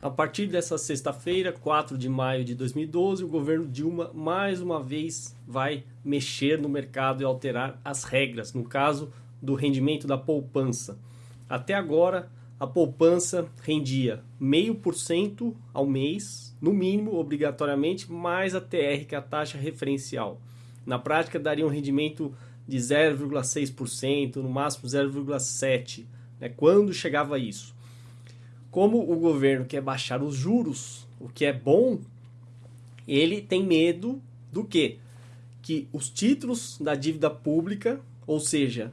A partir dessa sexta-feira, 4 de maio de 2012, o governo Dilma mais uma vez vai mexer no mercado e alterar as regras, no caso do rendimento da poupança. Até agora, a poupança rendia 0,5% ao mês, no mínimo, obrigatoriamente, mais a TR, que é a taxa referencial. Na prática, daria um rendimento de 0,6%, no máximo 0,7%, né, quando chegava a isso como o governo quer baixar os juros, o que é bom, ele tem medo do quê? Que os títulos da dívida pública, ou seja,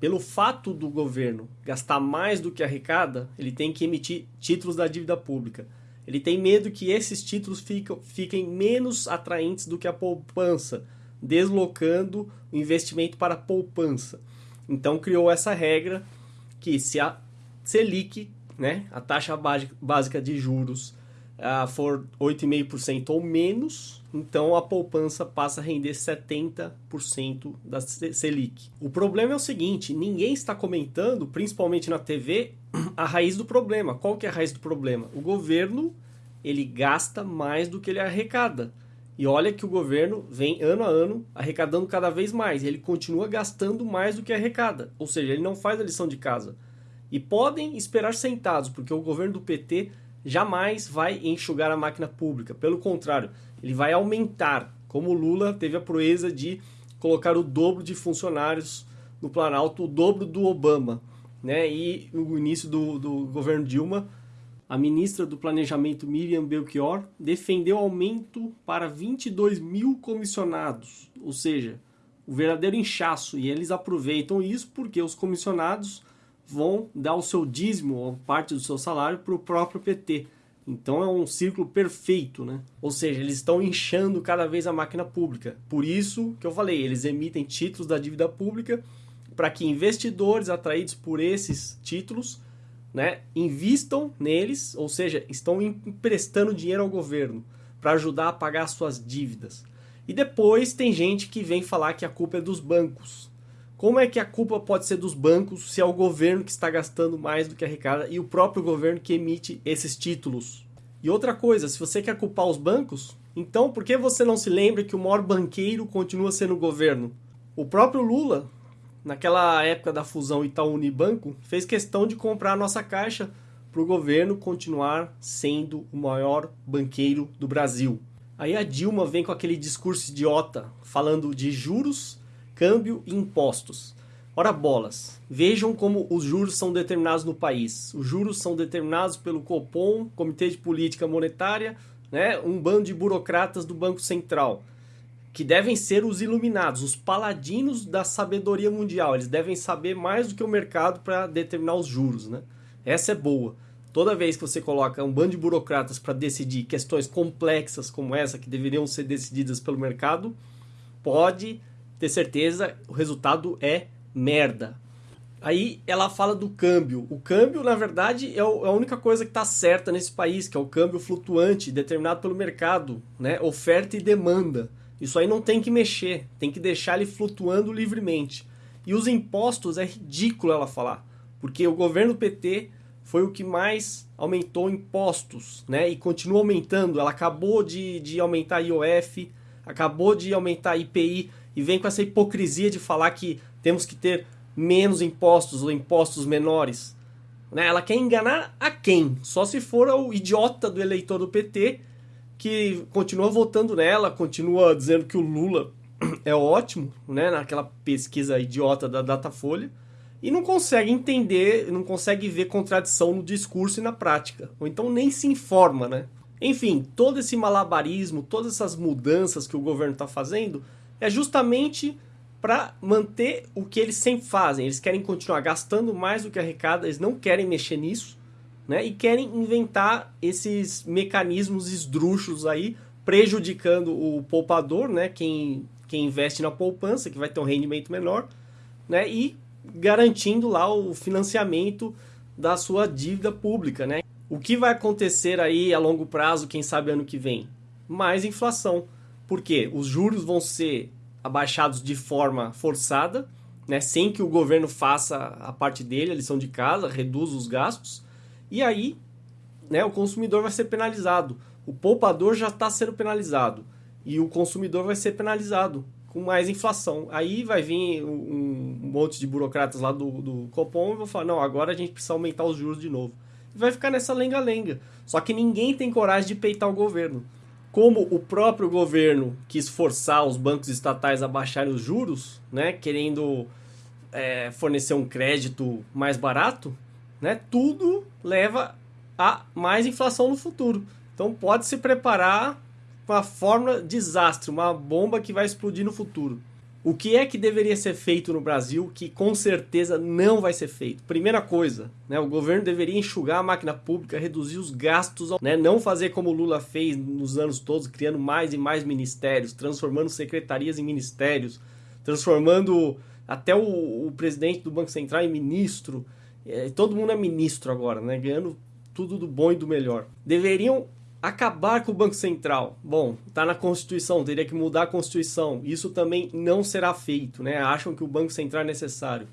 pelo fato do governo gastar mais do que arrecada, ele tem que emitir títulos da dívida pública. Ele tem medo que esses títulos fiquem, fiquem menos atraentes do que a poupança, deslocando o investimento para a poupança. Então criou essa regra que se a Selic né, a taxa básica de juros uh, for 8,5% ou menos, então a poupança passa a render 70% da Selic. O problema é o seguinte, ninguém está comentando, principalmente na TV, a raiz do problema. Qual que é a raiz do problema? O governo, ele gasta mais do que ele arrecada. E olha que o governo vem ano a ano arrecadando cada vez mais. Ele continua gastando mais do que arrecada. Ou seja, ele não faz a lição de casa e podem esperar sentados, porque o governo do PT jamais vai enxugar a máquina pública. Pelo contrário, ele vai aumentar, como Lula teve a proeza de colocar o dobro de funcionários no Planalto, o dobro do Obama. Né? E no início do, do governo Dilma, a ministra do Planejamento Miriam Belchior defendeu aumento para 22 mil comissionados, ou seja, o verdadeiro inchaço. E eles aproveitam isso porque os comissionados vão dar o seu dízimo ou parte do seu salário para o próprio PT. Então é um círculo perfeito, né? Ou seja, eles estão inchando cada vez a máquina pública. Por isso que eu falei, eles emitem títulos da dívida pública para que investidores atraídos por esses títulos, né, invistam neles, ou seja, estão emprestando dinheiro ao governo para ajudar a pagar suas dívidas. E depois tem gente que vem falar que a culpa é dos bancos. Como é que a culpa pode ser dos bancos se é o governo que está gastando mais do que arrecada e o próprio governo que emite esses títulos? E outra coisa, se você quer culpar os bancos, então por que você não se lembra que o maior banqueiro continua sendo o governo? O próprio Lula, naquela época da fusão Itaú-Unibanco, fez questão de comprar a nossa caixa para o governo continuar sendo o maior banqueiro do Brasil. Aí a Dilma vem com aquele discurso idiota falando de juros câmbio e impostos. Ora bolas, vejam como os juros são determinados no país. Os juros são determinados pelo Copom, Comitê de Política Monetária, né, um bando de burocratas do Banco Central, que devem ser os iluminados, os paladinos da sabedoria mundial. Eles devem saber mais do que o mercado para determinar os juros. Né? Essa é boa. Toda vez que você coloca um bando de burocratas para decidir questões complexas como essa, que deveriam ser decididas pelo mercado, pode ter certeza, o resultado é merda. Aí ela fala do câmbio. O câmbio, na verdade, é, é a única coisa que está certa nesse país, que é o câmbio flutuante, determinado pelo mercado, né? oferta e demanda. Isso aí não tem que mexer, tem que deixar ele flutuando livremente. E os impostos é ridículo ela falar, porque o governo PT foi o que mais aumentou impostos, né? E continua aumentando. Ela acabou de, de aumentar IOF, acabou de aumentar IPI e vem com essa hipocrisia de falar que temos que ter menos impostos ou impostos menores. Né? Ela quer enganar a quem? Só se for o idiota do eleitor do PT que continua votando nela, continua dizendo que o Lula é ótimo, né? naquela pesquisa idiota da Datafolha, e não consegue entender, não consegue ver contradição no discurso e na prática, ou então nem se informa, né? Enfim, todo esse malabarismo, todas essas mudanças que o governo está fazendo é justamente para manter o que eles sempre fazem. Eles querem continuar gastando mais do que arrecada, eles não querem mexer nisso, né? E querem inventar esses mecanismos esdrúxulos aí, prejudicando o poupador, né? Quem, quem investe na poupança, que vai ter um rendimento menor, né? E garantindo lá o financiamento da sua dívida pública, né? O que vai acontecer aí a longo prazo, quem sabe ano que vem? Mais inflação. Porque os juros vão ser abaixados de forma forçada, né, sem que o governo faça a parte dele, a lição de casa, reduz os gastos, e aí né, o consumidor vai ser penalizado. O poupador já está sendo penalizado e o consumidor vai ser penalizado com mais inflação. Aí vai vir um, monte de burocratas lá do, do Copom e vão falar: não, agora a gente precisa aumentar os juros de novo. E vai ficar nessa lenga-lenga. Só que ninguém tem coragem de peitar o governo. Como o próprio governo quis forçar os bancos estatais a baixarem os juros, né, querendo é, fornecer um crédito mais barato, né, tudo leva a mais inflação no futuro. Então pode se preparar uma fórmula desastre, uma bomba que vai explodir no futuro. O que é que deveria ser feito no Brasil que com certeza não vai ser feito? Primeira coisa, né, o governo deveria enxugar a máquina pública, reduzir os gastos, né, não fazer como o Lula fez nos anos todos, criando mais e mais ministérios, transformando secretarias em ministérios, transformando até o, o presidente do Banco Central em ministro. É, todo mundo é ministro agora, né, ganhando tudo do bom e do melhor. Deveriam Acabar com o Banco Central. Bom, está na Constituição, teria que mudar a Constituição. Isso também não será feito, né? Acham que o Banco Central é necessário.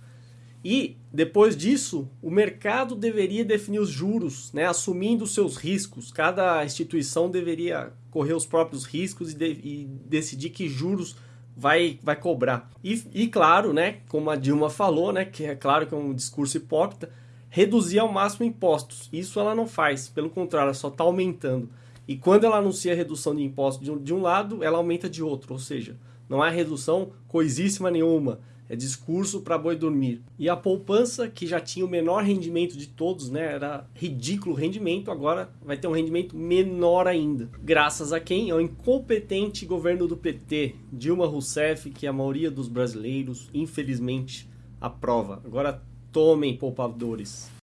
E, depois disso, o mercado deveria definir os juros, né? assumindo os seus riscos. Cada instituição deveria correr os próprios riscos e, de, e decidir que juros vai, vai cobrar. E, e, claro, né, como a Dilma falou, né, que é claro que é um discurso hipócrita, reduzir ao máximo impostos. Isso ela não faz, pelo contrário, ela só está aumentando. E quando ela anuncia redução de impostos de um, de um lado, ela aumenta de outro, ou seja, não há redução coisíssima nenhuma. É discurso para boi dormir. E a poupança, que já tinha o menor rendimento de todos, né? Era ridículo o rendimento, agora vai ter um rendimento menor ainda. Graças a quem? Ao incompetente governo do PT, Dilma Rousseff, que a maioria dos brasileiros, infelizmente, aprova. Agora tomem poupadores.